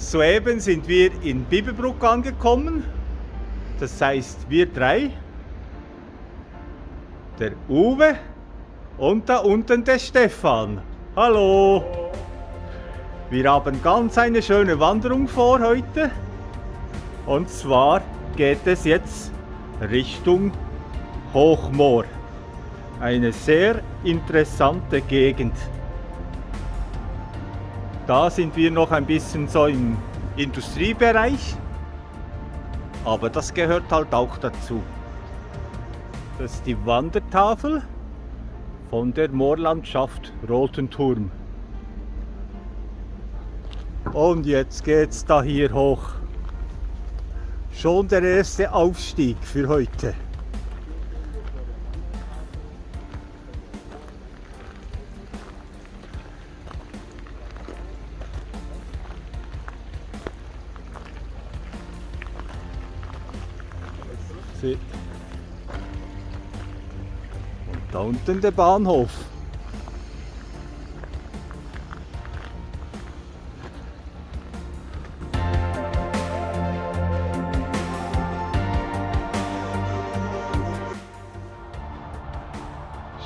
Soeben sind wir in Bibelbruck angekommen. Das heißt, wir drei, der Uwe und da unten der Stefan. Hallo! Wir haben ganz eine schöne Wanderung vor heute. Und zwar geht es jetzt Richtung Hochmoor. Eine sehr interessante Gegend. Da sind wir noch ein bisschen so im Industriebereich, aber das gehört halt auch dazu. Das ist die Wandertafel von der Moorlandschaft Rotenturm. Und jetzt geht's da hier hoch. Schon der erste Aufstieg für heute. Der Bahnhof.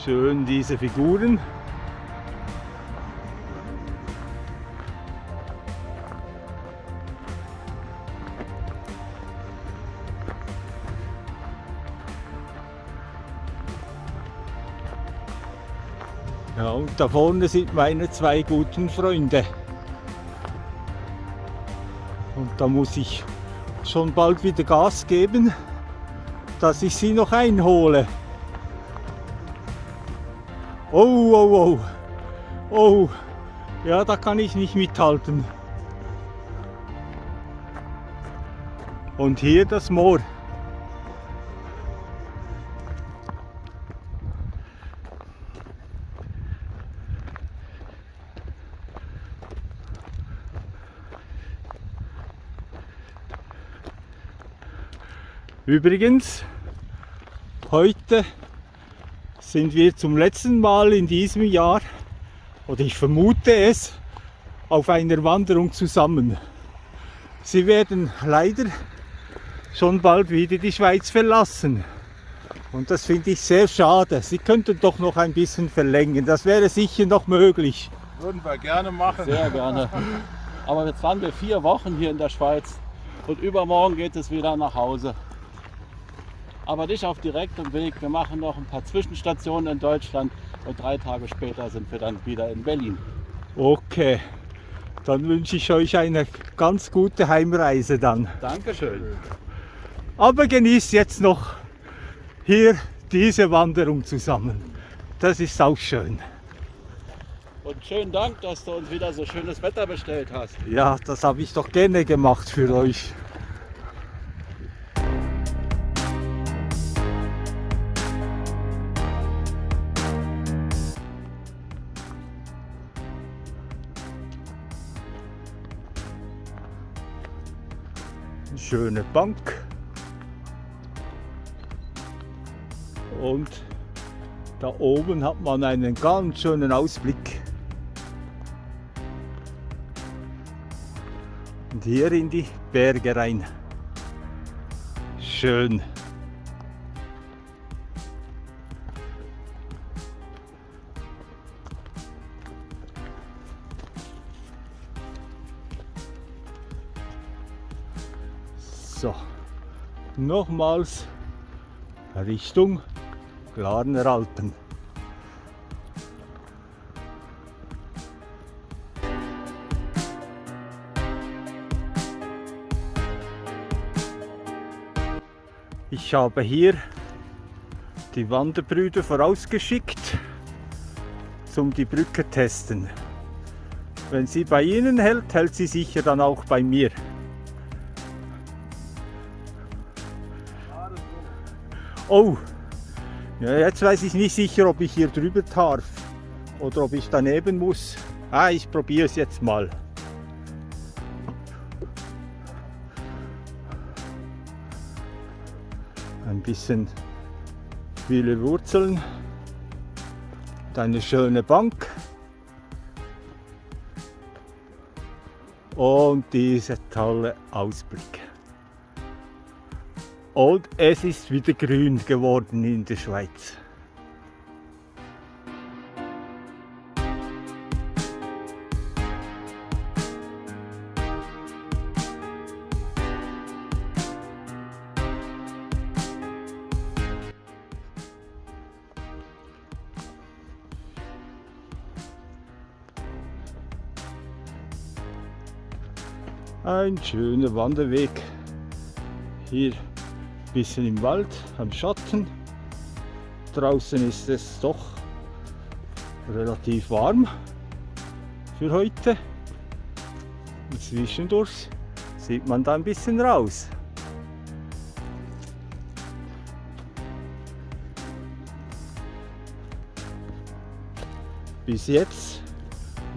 Schön diese Figuren. Ja, und da vorne sind meine zwei guten Freunde. Und da muss ich schon bald wieder Gas geben, dass ich sie noch einhole. Oh, oh, oh. Oh, ja, da kann ich nicht mithalten. Und hier das Moor. Übrigens, heute sind wir zum letzten Mal in diesem Jahr, oder ich vermute es, auf einer Wanderung zusammen. Sie werden leider schon bald wieder die Schweiz verlassen. Und das finde ich sehr schade. Sie könnten doch noch ein bisschen verlängern. Das wäre sicher noch möglich. Würden wir gerne machen. Sehr gerne. Aber jetzt waren wir vier Wochen hier in der Schweiz und übermorgen geht es wieder nach Hause aber nicht auf direktem Weg. Wir machen noch ein paar Zwischenstationen in Deutschland und drei Tage später sind wir dann wieder in Berlin. Okay, dann wünsche ich euch eine ganz gute Heimreise dann. Dankeschön. Aber genießt jetzt noch hier diese Wanderung zusammen. Das ist auch schön. Und schönen Dank, dass du uns wieder so schönes Wetter bestellt hast. Ja, das habe ich doch gerne gemacht für euch. Schöne Bank und da oben hat man einen ganz schönen Ausblick und hier in die Berge rein. Schön. So, nochmals Richtung Glarner Alpen. Ich habe hier die Wanderbrüder vorausgeschickt, zum die Brücke testen. Wenn sie bei Ihnen hält, hält sie sicher dann auch bei mir. Oh, ja, jetzt weiß ich nicht sicher, ob ich hier drüber darf oder ob ich daneben muss. Ah, ich probiere es jetzt mal. Ein bisschen viele Wurzeln und eine schöne Bank. Und dieser tolle Ausblick. Und es ist wieder grün geworden in der Schweiz. Ein schöner Wanderweg. Hier bisschen im Wald, am Schatten. Draußen ist es doch relativ warm für heute. Und zwischendurch sieht man da ein bisschen raus. Bis jetzt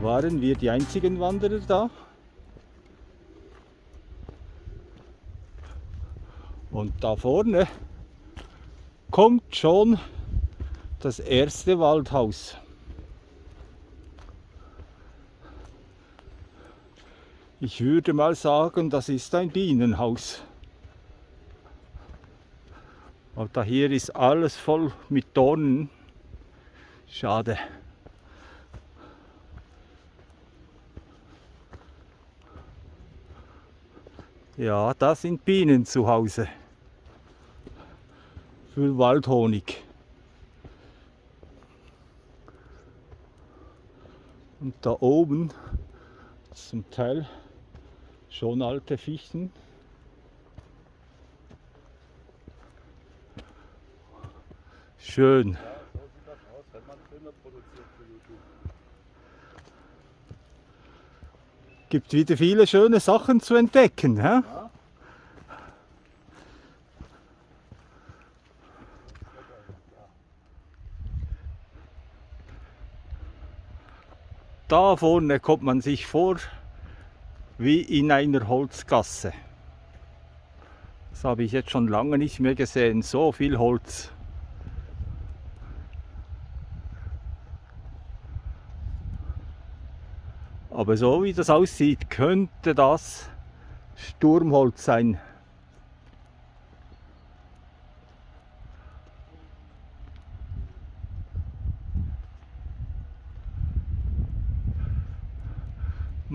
waren wir die einzigen Wanderer da. Und da vorne kommt schon das erste Waldhaus. Ich würde mal sagen, das ist ein Bienenhaus. Und da hier ist alles voll mit Dornen. Schade. Ja, da sind Bienen zu Hause. Für Waldhonig. Und da oben zum Teil schon alte Fichten. Schön. Ja, so. Gibt wieder viele schöne Sachen zu entdecken. Hä? Ja? Da vorne kommt man sich vor wie in einer Holzgasse. Das habe ich jetzt schon lange nicht mehr gesehen. So viel Holz. Aber so wie das aussieht, könnte das Sturmholz sein.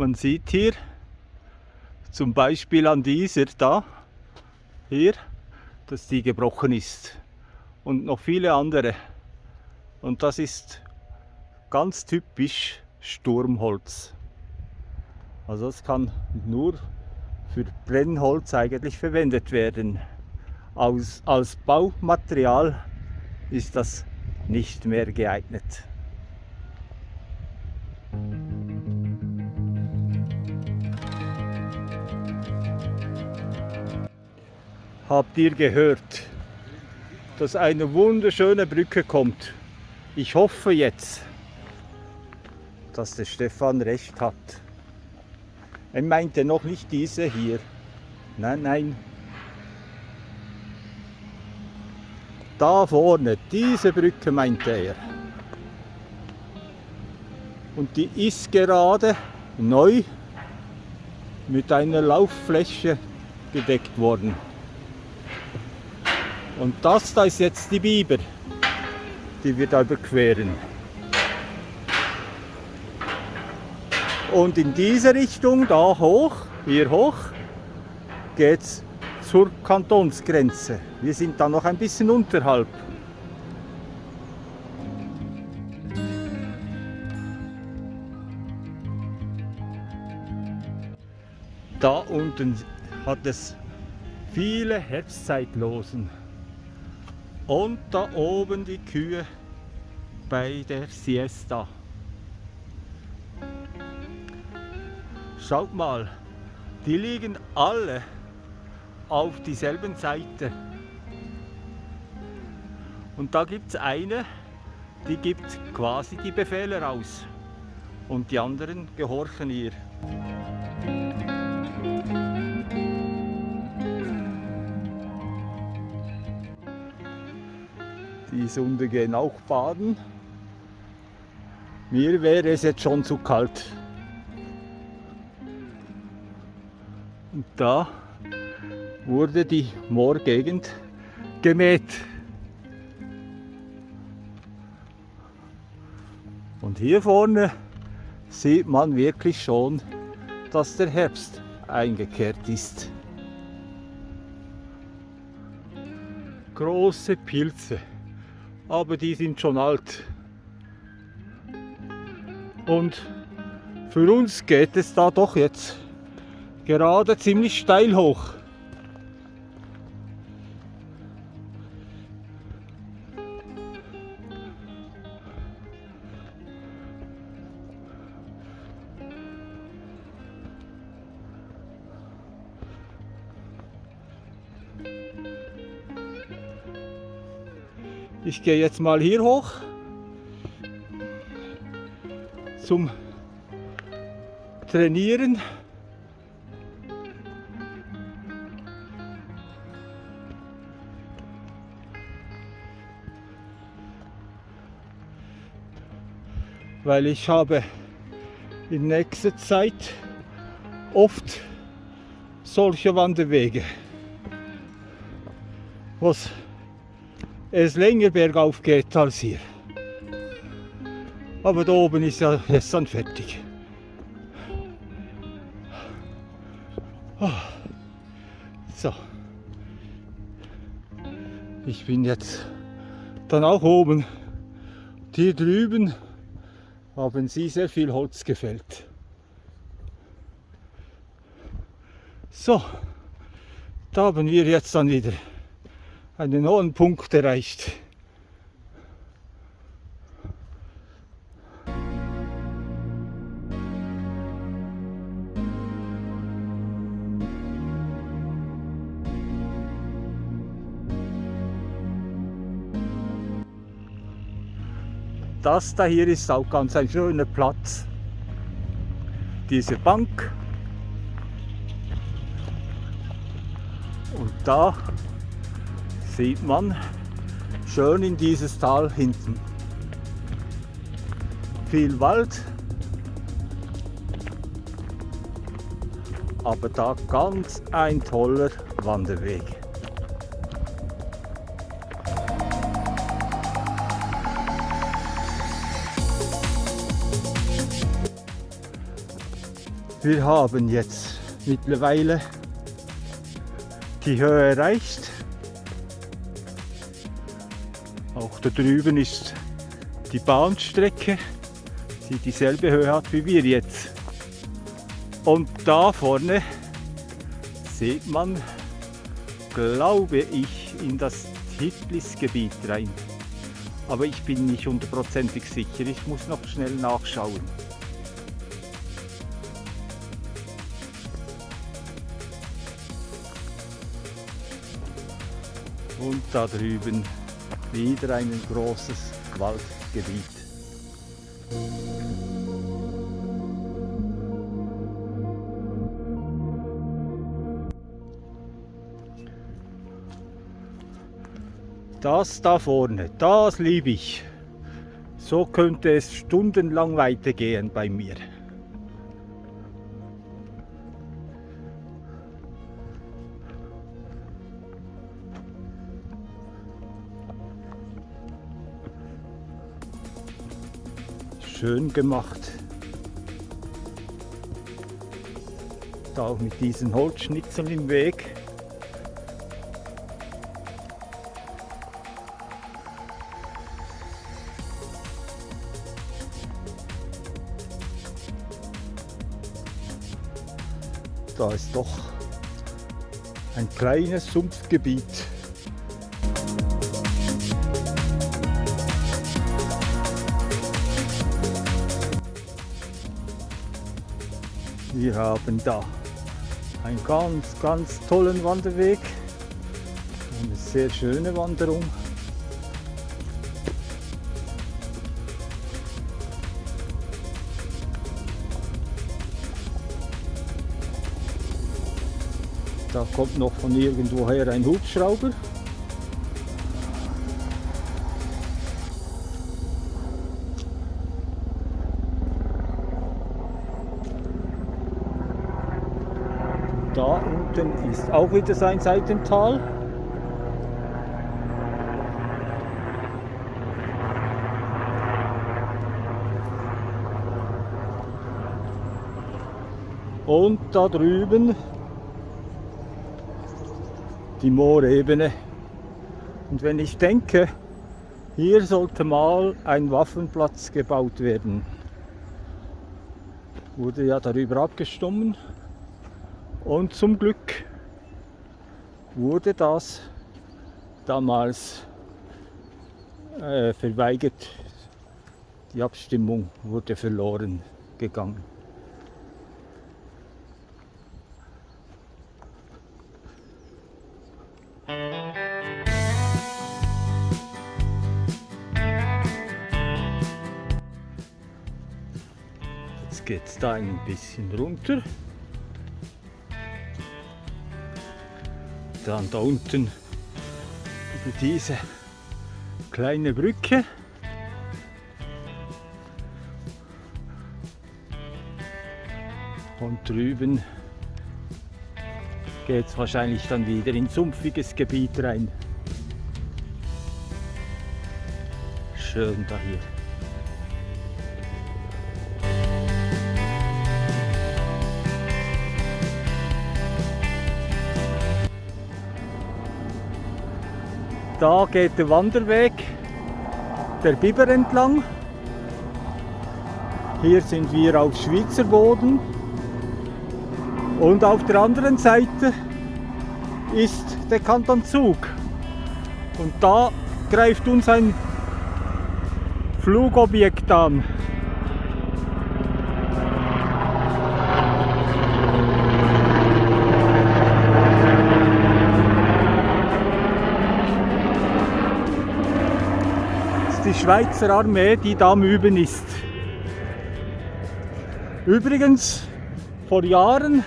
Man sieht hier zum Beispiel an dieser da, hier, dass die gebrochen ist. Und noch viele andere. Und das ist ganz typisch Sturmholz. Also das kann nur für Brennholz eigentlich verwendet werden. Aus, als Baumaterial ist das nicht mehr geeignet. Habt ihr gehört, dass eine wunderschöne Brücke kommt? Ich hoffe jetzt, dass der Stefan recht hat. Er meinte noch nicht diese hier. Nein, nein. Da vorne, diese Brücke meinte er. Und die ist gerade neu mit einer Lauffläche gedeckt worden. Und das da ist jetzt die Biber, die wir da überqueren. Und in diese Richtung, da hoch, hier hoch, geht's zur Kantonsgrenze. Wir sind da noch ein bisschen unterhalb. Da unten hat es viele Herbstzeitlosen. Und da oben die Kühe bei der Siesta. Schaut mal, die liegen alle auf dieselben Seite. Und da gibt es eine, die gibt quasi die Befehle raus. Und die anderen gehorchen ihr. Die Sunde gehen auch baden. Mir wäre es jetzt schon zu kalt. Und da wurde die Moorgegend gemäht. Und hier vorne sieht man wirklich schon, dass der Herbst eingekehrt ist. Große Pilze, aber die sind schon alt. Und für uns geht es da doch jetzt gerade ziemlich steil hoch. Ich gehe jetzt mal hier hoch zum Trainieren. Weil ich habe in nächster Zeit oft solche Wanderwege, was es länger bergauf geht als hier. Aber da oben ist ja jetzt dann fertig. Ah. So. Ich bin jetzt dann auch oben. Hier drüben haben sie sehr viel Holz gefällt. So, da haben wir jetzt dann wieder einen hohen Punkt erreicht. Das da hier ist auch ganz ein schöner Platz. Diese Bank. Und da sieht man schön in dieses Tal hinten. Viel Wald, aber da ganz ein toller Wanderweg. Wir haben jetzt mittlerweile die Höhe erreicht. Auch da drüben ist die Bahnstrecke, die dieselbe Höhe hat wie wir jetzt. Und da vorne sieht man, glaube ich, in das Tiflis-Gebiet rein. Aber ich bin nicht hundertprozentig sicher, ich muss noch schnell nachschauen. Und da drüben wieder ein großes Waldgebiet. Das da vorne, das liebe ich. So könnte es stundenlang weitergehen bei mir. Schön gemacht. Da auch mit diesen Holzschnitzeln im Weg. Da ist doch ein kleines Sumpfgebiet. Wir haben da einen ganz, ganz tollen Wanderweg. Eine sehr schöne Wanderung. Da kommt noch von irgendwoher ein Hubschrauber. Ist auch wieder sein Seitental. Und da drüben die Moorebene. Und wenn ich denke, hier sollte mal ein Waffenplatz gebaut werden, wurde ja darüber abgestimmt. Und zum Glück wurde das damals äh, verweigert. Die Abstimmung wurde verloren gegangen. Jetzt geht es da ein bisschen runter. Dann da unten über diese kleine Brücke. Und drüben geht es wahrscheinlich dann wieder in sumpfiges Gebiet rein. Schön da hier. Da geht der Wanderweg der Biber entlang. Hier sind wir auf Schweizer Boden. Und auf der anderen Seite ist der Kanton Zug. Und da greift uns ein Flugobjekt an. Die Schweizer Armee, die da am Üben ist. Übrigens, vor Jahren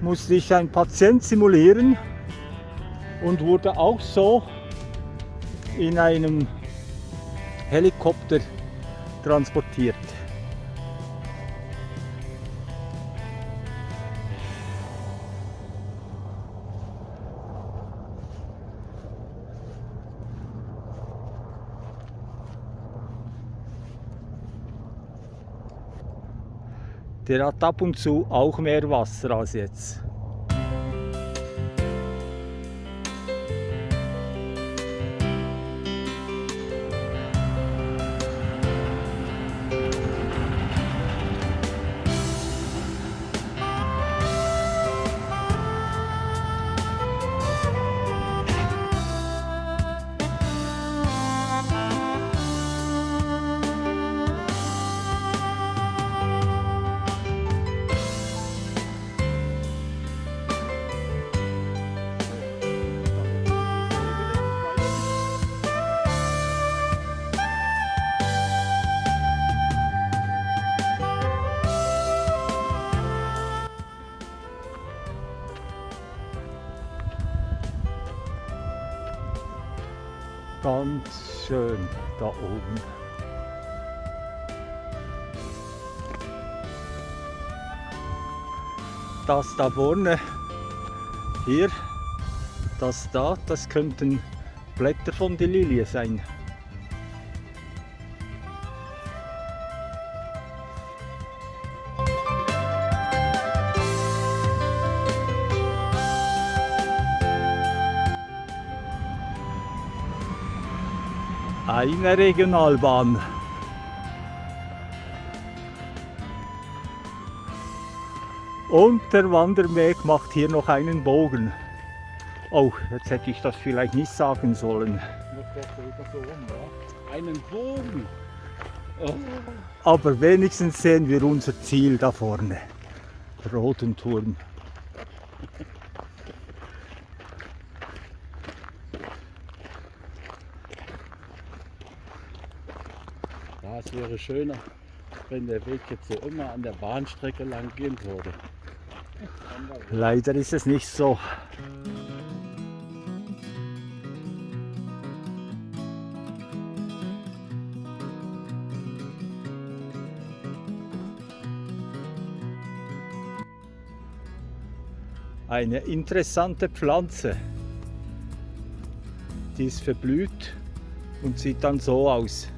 musste ich einen Patient simulieren und wurde auch so in einem Helikopter transportiert. Der hat ab und zu auch mehr Wasser als jetzt. Ganz schön da oben. Das da vorne, hier, das da, das könnten Blätter von der Lilie sein. Eine Regionalbahn. Und der Wanderweg macht hier noch einen Bogen. Oh, jetzt hätte ich das vielleicht nicht sagen sollen. Einen Bogen. Aber wenigstens sehen wir unser Ziel da vorne. Roten Turm. Es wäre schöner, wenn der Weg jetzt so immer an der Bahnstrecke lang gehen würde. Leider ist es nicht so. eine interessante Pflanze. Die ist verblüht und sieht dann so aus.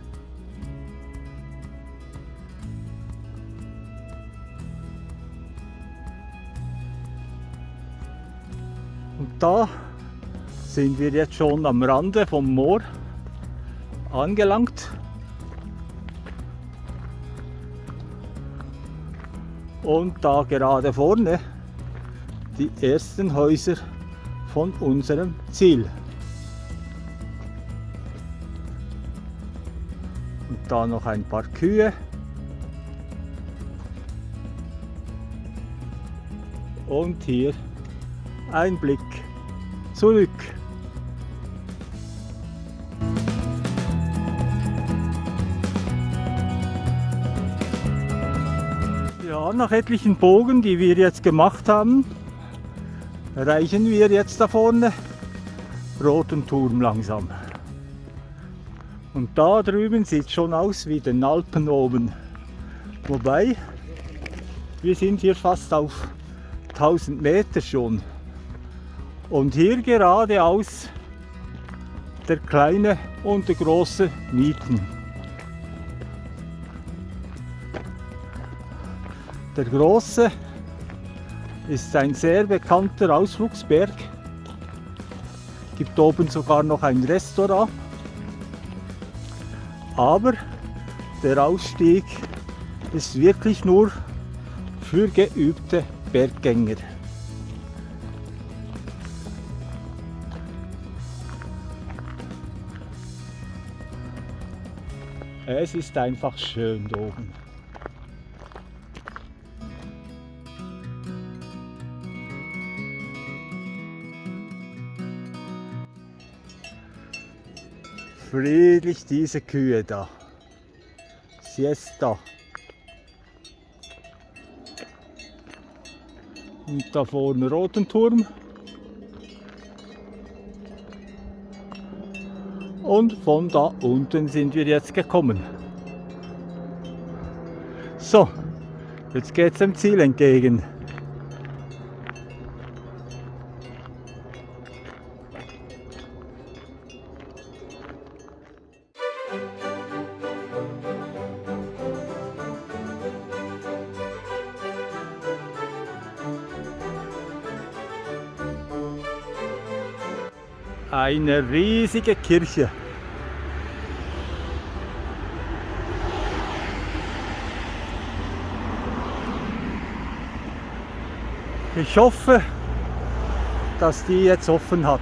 Und da sind wir jetzt schon am Rande vom Moor angelangt. Und da gerade vorne die ersten Häuser von unserem Ziel. Und da noch ein paar Kühe. Und hier ein Blick zurück. Ja, nach etlichen Bogen, die wir jetzt gemacht haben, erreichen wir jetzt da vorne Roten Turm langsam. Und da drüben sieht es schon aus wie den Alpen oben. Wobei, wir sind hier fast auf 1000 Meter schon. Und hier geradeaus der kleine und der große Mieten. Der große ist ein sehr bekannter Ausflugsberg. Gibt oben sogar noch ein Restaurant. Aber der Ausstieg ist wirklich nur für geübte Berggänger. Es ist einfach schön da oben. Friedlich diese Kühe da. Siesta. Und da vorne Rotenturm. Und von da unten sind wir jetzt gekommen. So, jetzt geht es dem Ziel entgegen. Eine riesige Kirche. Ich hoffe, dass die jetzt offen hat.